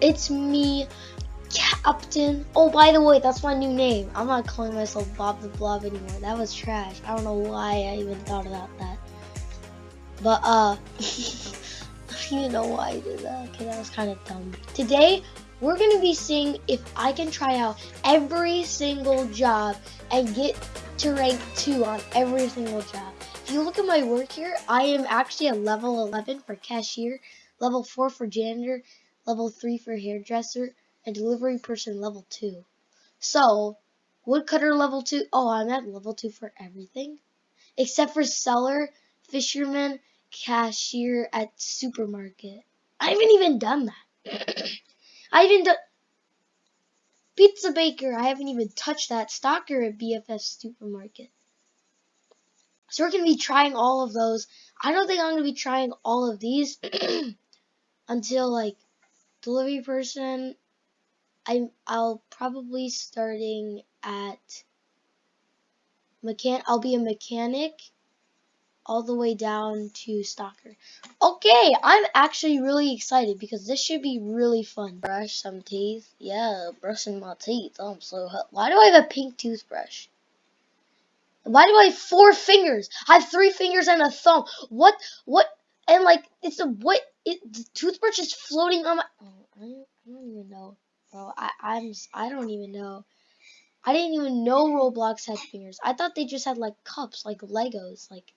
It's me, Captain. Oh, by the way, that's my new name. I'm not calling myself Bob the Blob anymore. That was trash. I don't know why I even thought about that. But, uh, you know why I did that. Okay, that was kind of dumb. Today, we're going to be seeing if I can try out every single job and get to rank 2 on every single job. If you look at my work here, I am actually a level 11 for cashier, level 4 for janitor, level 3 for hairdresser, and delivery person level 2. So, woodcutter level 2, oh, I'm at level 2 for everything. Except for seller, fisherman, cashier at supermarket. I haven't even done that. I haven't done pizza baker. I haven't even touched that stocker at BFF supermarket. So we're gonna be trying all of those. I don't think I'm gonna be trying all of these until like delivery person. I I'll probably starting at mechan. I'll be a mechanic all the way down to Stocker. Okay, I'm actually really excited because this should be really fun. Brush some teeth. Yeah, brushing my teeth. Oh, I'm so hot. Why do I have a pink toothbrush? Why do I have four fingers? I have three fingers and a thumb. What? What? And like, it's a what? It, the toothbrush is floating on my. Oh, I, don't, I don't even know, bro. I I'm I don't even know. I didn't even know Roblox had fingers. I thought they just had like cups, like Legos, like.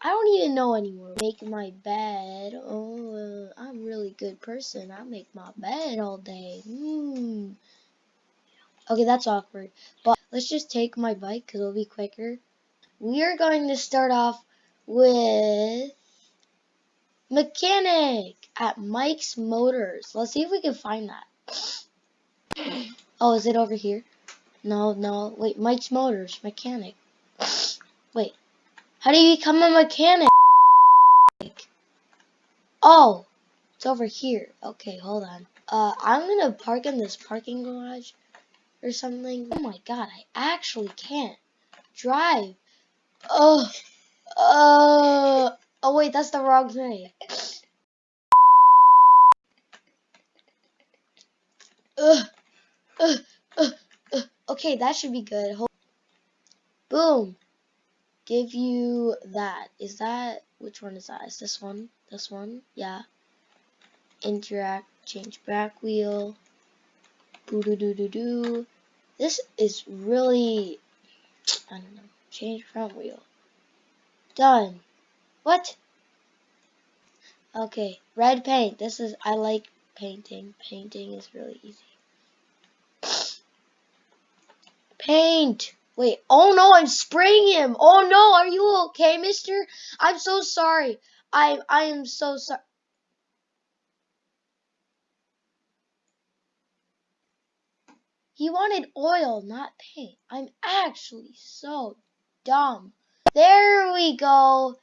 I don't even know anymore. Make my bed. Oh, I'm really good person. I make my bed all day. Hmm. Okay, that's awkward. But let's just take my bike because it'll be quicker. We are going to start off with mechanic at Mike's Motors. Let's see if we can find that. oh, is it over here? No, no. Wait, Mike's Motors, mechanic. Wait, how do you become a mechanic? Oh, it's over here. Okay, hold on. Uh, I'm gonna park in this parking garage or something. Oh my god, I actually can't drive. Oh, uh, oh wait, that's the wrong thing. Okay, that should be good. Boom give you that. Is that, which one is that? Is this one? This one? Yeah. Interact, change back wheel. Boo doo doo doo doo. This is really, I don't know, change front wheel. Done. What? Okay, red paint. This is, I like painting. Painting is really easy. Paint! Wait, oh no, I'm spraying him. Oh no, are you okay, mister? I'm so sorry. I I am so sorry. He wanted oil, not paint. I'm actually so dumb. There we go.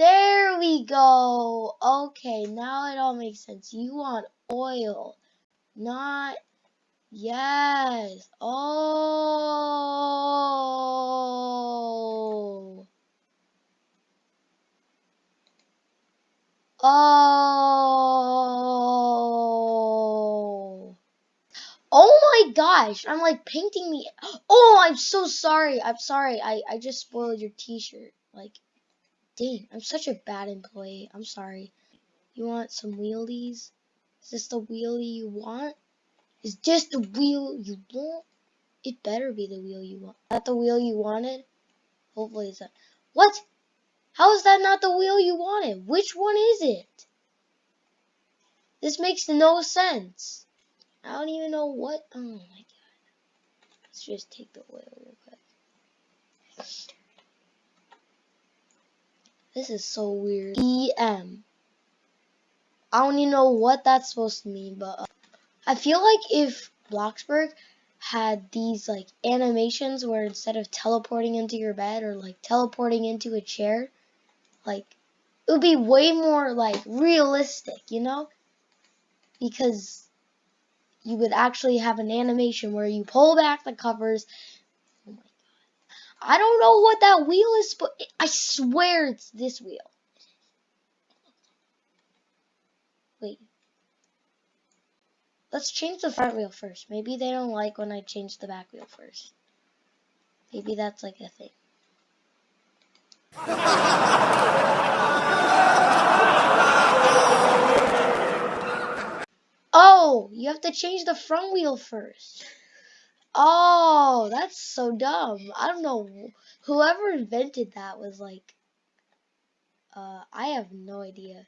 There we go. Okay, now it all makes sense. You want oil, not Yes. Oh. Oh. Oh my gosh. I'm like painting the. Oh, I'm so sorry. I'm sorry. I, I just spoiled your t-shirt. Like, dang. I'm such a bad employee. I'm sorry. You want some wheelies? Is this the wheelie you want? Is this the wheel you want? It better be the wheel you want. That the wheel you wanted? Hopefully it's not. What? How is that not the wheel you wanted? Which one is it? This makes no sense. I don't even know what. Oh my god. Let's just take the oil real quick. This is so weird. EM. I don't even know what that's supposed to mean, but. Uh, I feel like if Bloxburg had these like animations where instead of teleporting into your bed or like teleporting into a chair, like it would be way more like realistic, you know? Because you would actually have an animation where you pull back the covers. I don't know what that wheel is, but I swear it's this wheel. Wait. let's change the front wheel first. Maybe they don't like when I change the back wheel first. Maybe that's like a thing. Oh, you have to change the front wheel first. Oh, that's so dumb. I don't know. Whoever invented that was like, uh, I have no idea.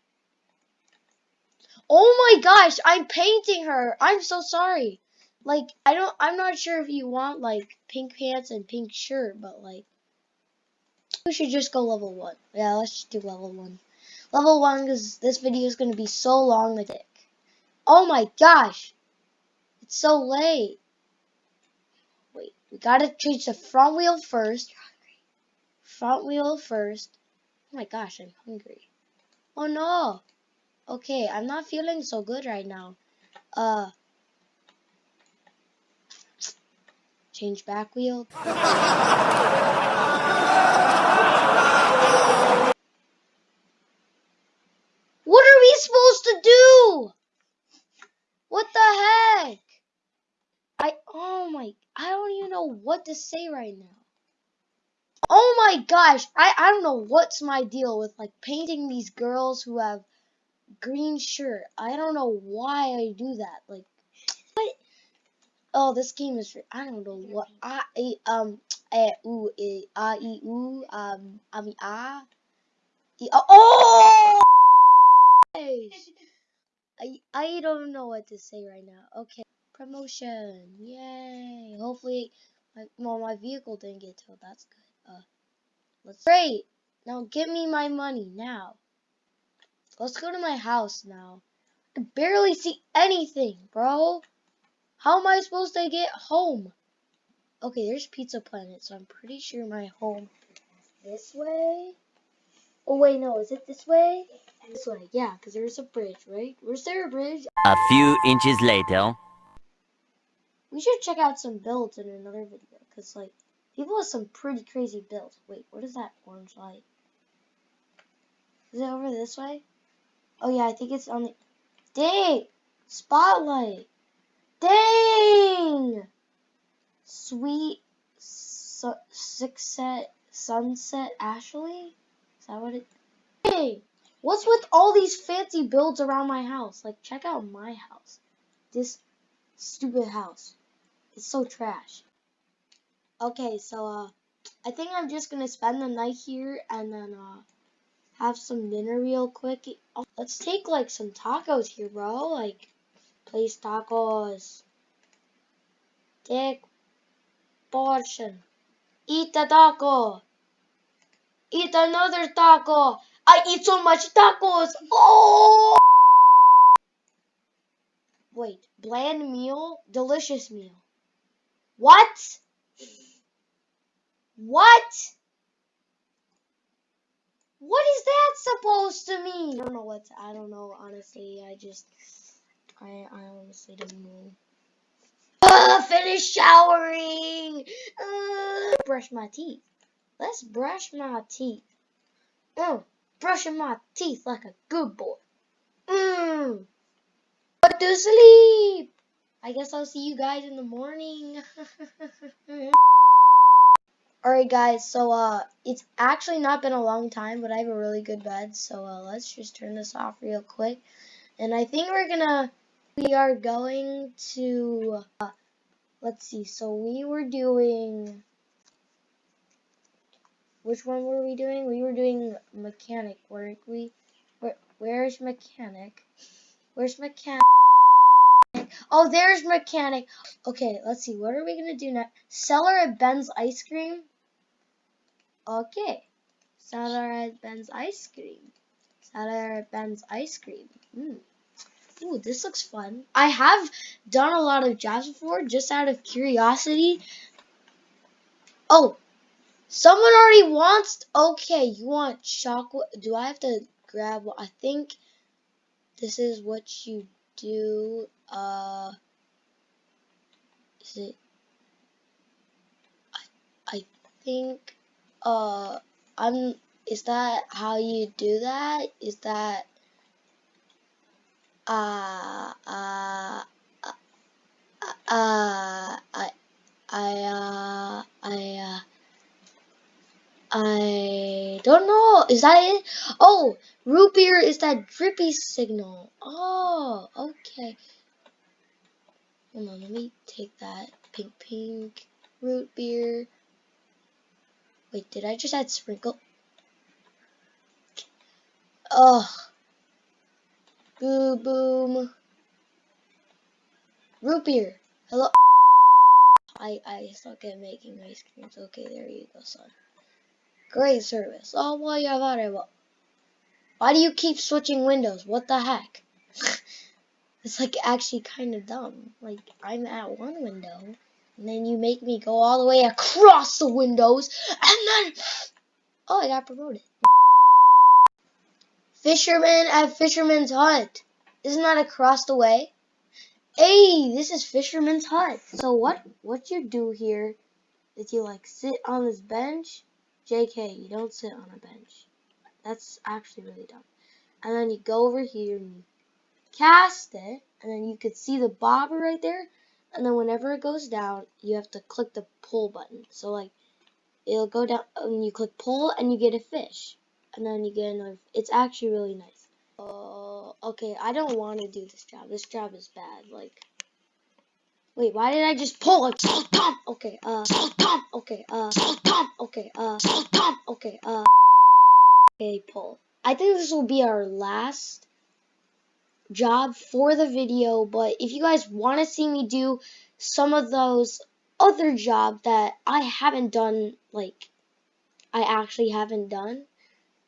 Oh my gosh, I'm painting her. I'm so sorry. Like, I don't, I'm not sure if you want like pink pants and pink shirt, but like, we should just go level one. Yeah, let's just do level one. Level one because this video is going to be so long dick. Oh my gosh. It's so late. We gotta change the front wheel first. Front wheel first. Oh my gosh, I'm hungry. Oh no. Okay, I'm not feeling so good right now. Uh. Change back wheel. What are we supposed to do? What the heck? I, oh my, I don't even know what to say right now. Oh my gosh, I, I don't know what's my deal with like painting these girls who have green shirt. I don't know why I do that. Like, what? Oh, this game is, I don't know what, I, um, eh, ooh, eh, ah, e, ooh, um, I mean, ah, e, oh! I I don't know what to say right now. Okay, promotion, yay! Hopefully, my, well, my vehicle didn't get towed. That's good. Uh, let's great. Now give me my money now. Let's go to my house now. I can barely see anything, bro. How am I supposed to get home? Okay, there's Pizza Planet, so I'm pretty sure my home this way. Oh wait, no, is it this way? This way, yeah, because there's a bridge, right? Where's there a bridge? A few inches later. We should check out some builds in another video, because, like, people have some pretty crazy builds. Wait, what is that orange light? Is it over this way? Oh, yeah, I think it's on the... Dang! Spotlight! Dang! Sweet su six set sunset Ashley? Is that what it... Hey! What's with all these fancy builds around my house? Like, check out my house. This stupid house. It's so trash. Okay, so, uh, I think I'm just gonna spend the night here and then, uh, have some dinner real quick. Let's take, like, some tacos here, bro. Like, place tacos. Take portion. Eat the taco. Eat another taco. I eat so much tacos. Oh! Wait, bland meal, delicious meal. What? What? What is that supposed to mean? I don't know what. I don't know. Honestly, I just. I I honestly don't know. Uh, finish showering. Uh, brush my teeth. Let's brush my teeth. Oh brushing my teeth like a good boy. Mmm. Go to sleep. I guess I'll see you guys in the morning. Alright guys, so uh, it's actually not been a long time, but I have a really good bed, so uh, let's just turn this off real quick. And I think we're gonna, we are going to, uh, let's see, so we were doing, which one were we doing? We were doing mechanic, weren't we? Where, where's mechanic? Where's mechanic? Oh, there's mechanic. Okay, let's see. What are we going to do next? Seller at Ben's Ice Cream? Okay. Seller at Ben's Ice Cream. Seller at Ben's Ice Cream. Mm. Ooh, this looks fun. I have done a lot of jobs before, just out of curiosity. Oh, Someone already wants. Okay, you want chocolate? Do I have to grab? I think this is what you do uh is it I, I think uh I'm is that how you do that? Is that uh uh uh, uh I I uh I uh don't know. Is that it? Oh, root beer is that drippy signal. Oh, okay. Hold on, let me take that pink pink root beer. Wait, did I just add sprinkle? Ugh. Boo boom. Root beer. Hello. I I suck at making ice creams. Okay, there you go, son. Great service. Oh, well, you have it. Why do you keep switching windows? What the heck? it's like actually kind of dumb. Like I'm at one window, and then you make me go all the way across the windows, and then oh, I got promoted. Fisherman at Fisherman's Hut. Isn't that across the way? Hey, this is Fisherman's Hut. So what what you do here is you like sit on this bench. JK, you don't sit on a bench. That's actually really dumb. And then you go over here and you cast it, and then you could see the bobber right there. And then whenever it goes down, you have to click the pull button. So like it'll go down and you click pull and you get a fish. And then you get another it's actually really nice. Uh, okay, I don't want to do this job. This job is bad. Like, wait, why did I just pull it? Okay, uh, okay, uh, okay, uh, okay, uh, okay, pull. I think this will be our last job for the video, but if you guys want to see me do some of those other jobs that I haven't done, like, I actually haven't done,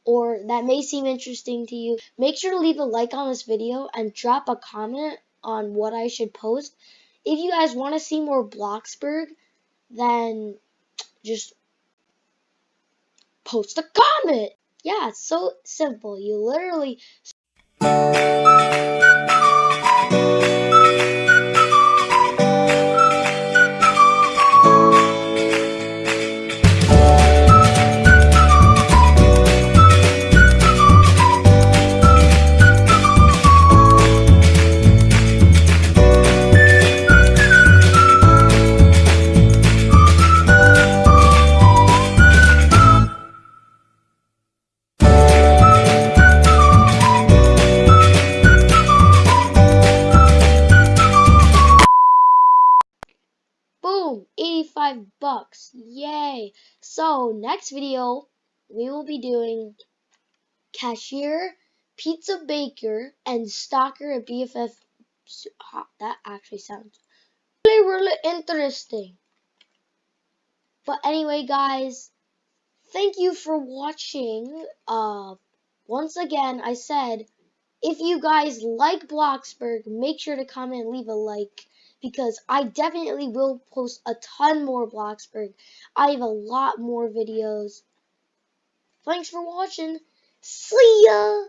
or that may seem interesting to you, make sure to leave a like on this video and drop a comment on what I should post. If you guys want to see more Bloxburg, then just post a comment. Yeah, it's so simple. You literally So, next video, we will be doing cashier, pizza baker, and stocker at BFF. That actually sounds really, really interesting. But anyway, guys, thank you for watching. Uh, once again, I said, if you guys like Bloxburg, make sure to comment and leave a like because I definitely will post a ton more Bloxburg. I have a lot more videos. Thanks for watching. See ya!